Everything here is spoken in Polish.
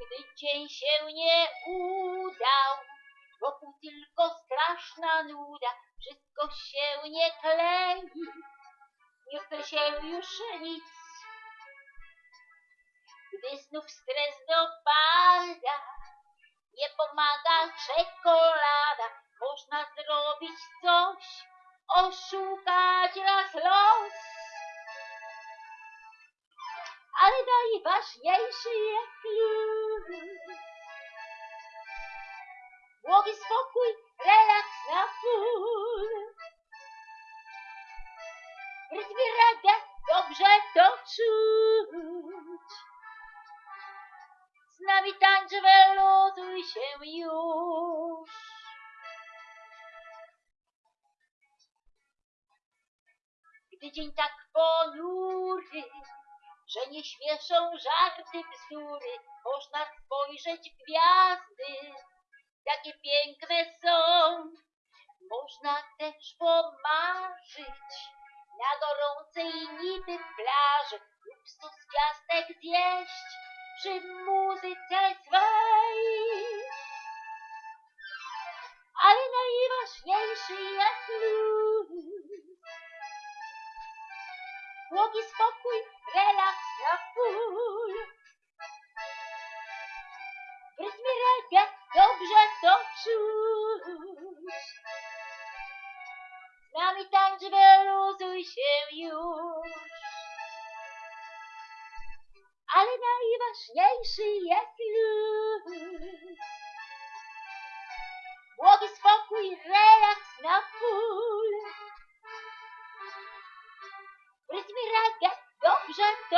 Gdy dzień się nie udał, wokół tylko straszna nuda, wszystko się nie klei, nie chce się już nic. Gdy znów stres dopada, nie pomaga czekolada, można zrobić coś, oszukać raz los. Ale najważniejszy jest luz. Błogi spokój, relaks na full. Rytmie reggae dobrze to czuć. Z nami tańcz, wyluzuj się już. Gdy dzień tak ponury, że nie śmieszą żarty bzdury, można spojrzeć gwiazdy, jakie piękne są. Można też pomarzyć na gorącej niby plaży lub stos ciastek zjeść przy muzyce swej. Ale najważniejszy jest luz. Błogi spokój, relaks na full. W rytmie reggae dobrze to czuć. Z nami tańcz, wyluzuj się już. Ale najważniejszy jest W rytmie reggae dobrze to